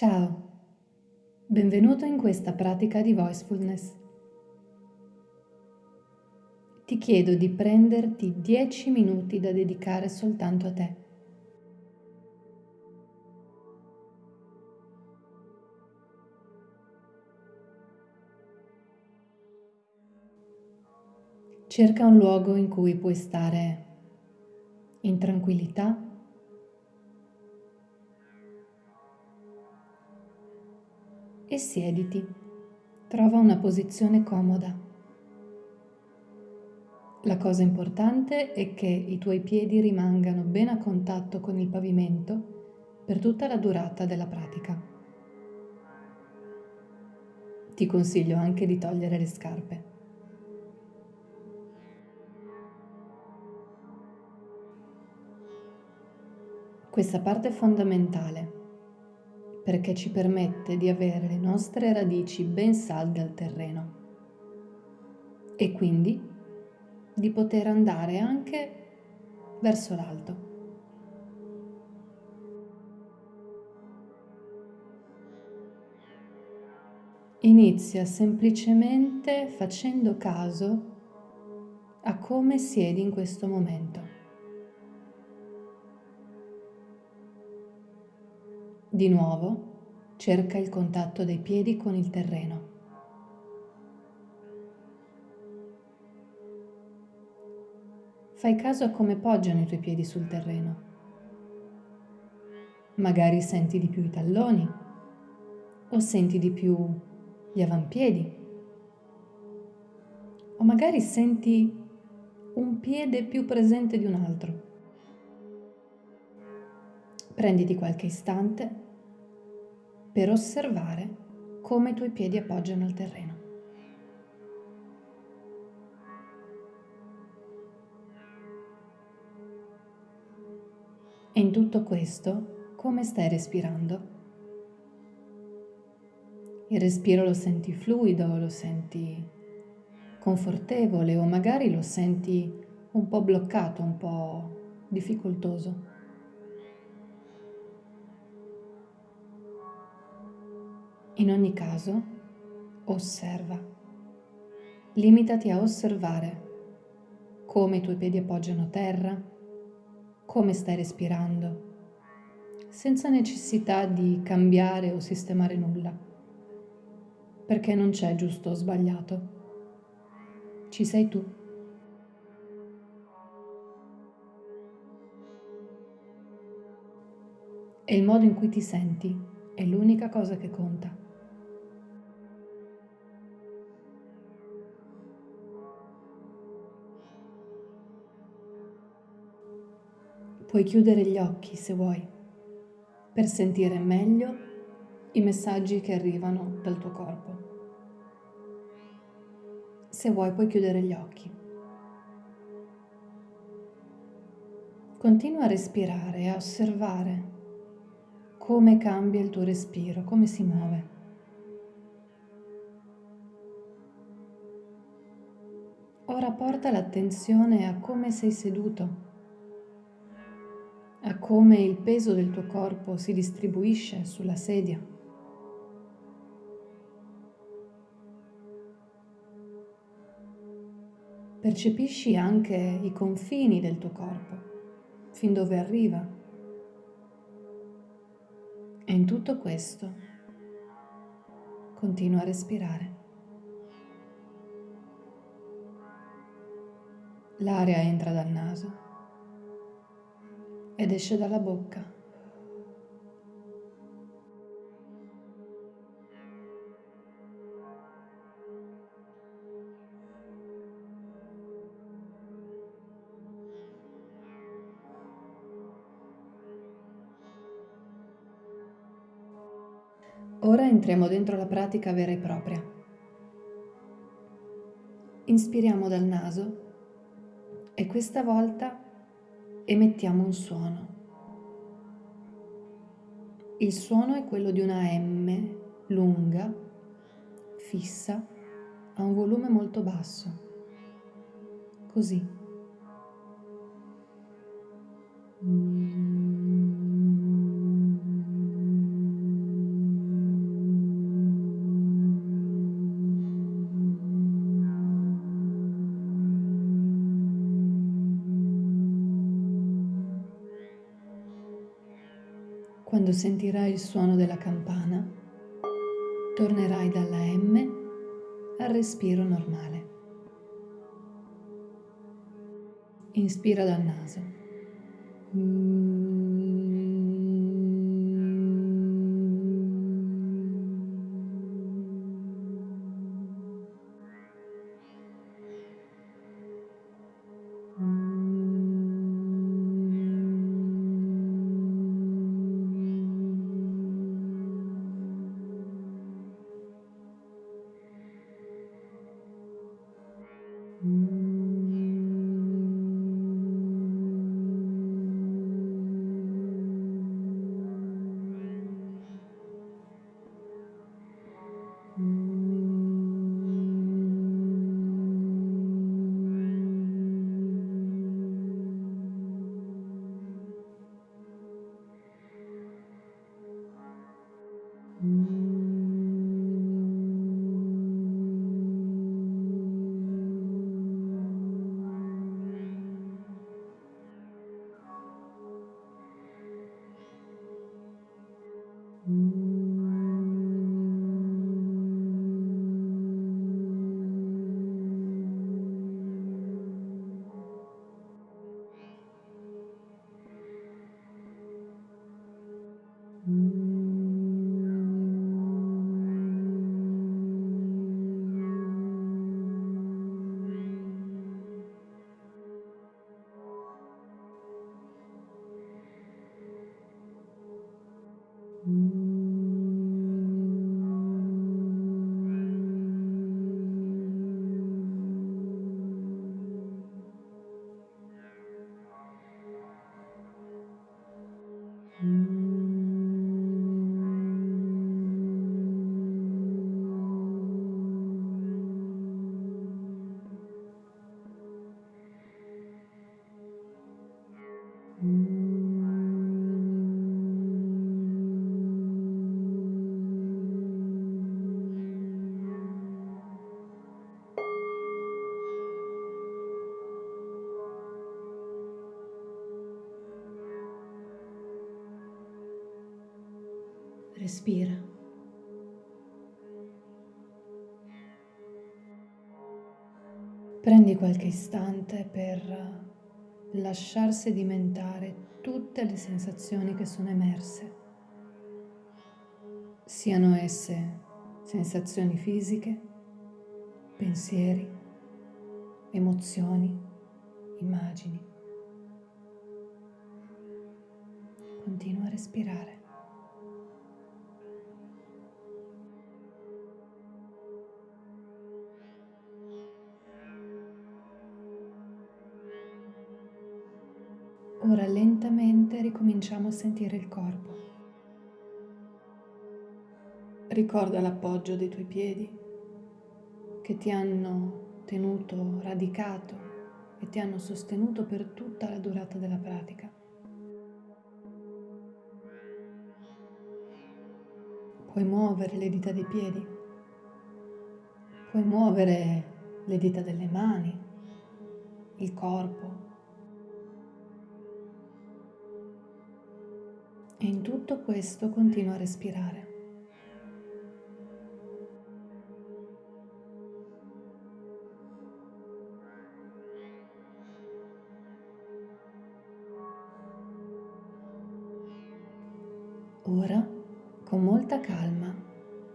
Ciao, benvenuto in questa pratica di Voicefulness. Ti chiedo di prenderti 10 minuti da dedicare soltanto a te. Cerca un luogo in cui puoi stare in tranquillità e siediti. Trova una posizione comoda. La cosa importante è che i tuoi piedi rimangano ben a contatto con il pavimento per tutta la durata della pratica. Ti consiglio anche di togliere le scarpe. Questa parte è fondamentale perché ci permette di avere le nostre radici ben salde al terreno e quindi di poter andare anche verso l'alto. Inizia semplicemente facendo caso a come siedi in questo momento. Di nuovo, cerca il contatto dei piedi con il terreno. Fai caso a come poggiano i tuoi piedi sul terreno. Magari senti di più i talloni o senti di più gli avampiedi o magari senti un piede più presente di un altro. Prenditi qualche istante per osservare come i tuoi piedi appoggiano il terreno. E in tutto questo, come stai respirando? Il respiro lo senti fluido, lo senti confortevole o magari lo senti un po' bloccato, un po' difficoltoso. In ogni caso, osserva. Limitati a osservare come i tuoi piedi appoggiano terra, come stai respirando, senza necessità di cambiare o sistemare nulla, perché non c'è giusto o sbagliato. Ci sei tu. E il modo in cui ti senti è l'unica cosa che conta. Puoi chiudere gli occhi se vuoi, per sentire meglio i messaggi che arrivano dal tuo corpo. Se vuoi puoi chiudere gli occhi. Continua a respirare e a osservare come cambia il tuo respiro, come si muove. Ora porta l'attenzione a come sei seduto a come il peso del tuo corpo si distribuisce sulla sedia. Percepisci anche i confini del tuo corpo, fin dove arriva. E in tutto questo continua a respirare. L'aria entra dal naso ed esce dalla bocca. Ora entriamo dentro la pratica vera e propria. Inspiriamo dal naso e questa volta emettiamo un suono. Il suono è quello di una M lunga, fissa, a un volume molto basso. Così. Quando sentirai il suono della campana, tornerai dalla M al respiro normale. Inspira dal naso. Respira. Prendi qualche istante per lasciar sedimentare tutte le sensazioni che sono emerse, siano esse sensazioni fisiche, pensieri, emozioni, immagini. Continua a respirare. Ora lentamente ricominciamo a sentire il corpo. Ricorda l'appoggio dei tuoi piedi che ti hanno tenuto radicato e ti hanno sostenuto per tutta la durata della pratica. Puoi muovere le dita dei piedi, puoi muovere le dita delle mani, il corpo, E in tutto questo continua a respirare. Ora, con molta calma,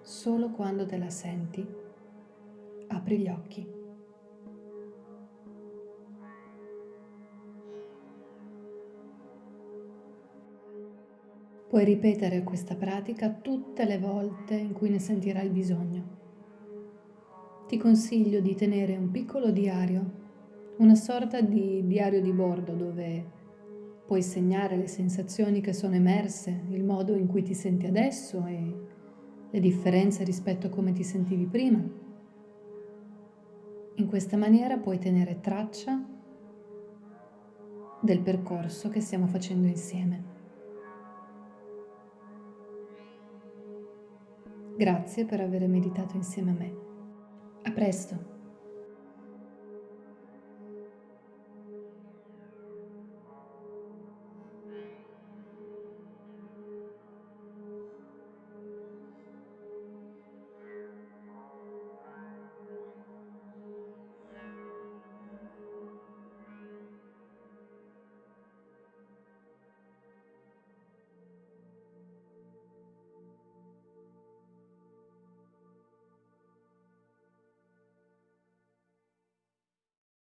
solo quando te la senti, apri gli occhi. Puoi ripetere questa pratica tutte le volte in cui ne sentirai bisogno. Ti consiglio di tenere un piccolo diario, una sorta di diario di bordo dove puoi segnare le sensazioni che sono emerse, il modo in cui ti senti adesso e le differenze rispetto a come ti sentivi prima. In questa maniera puoi tenere traccia del percorso che stiamo facendo insieme. Grazie per aver meditato insieme a me. A presto!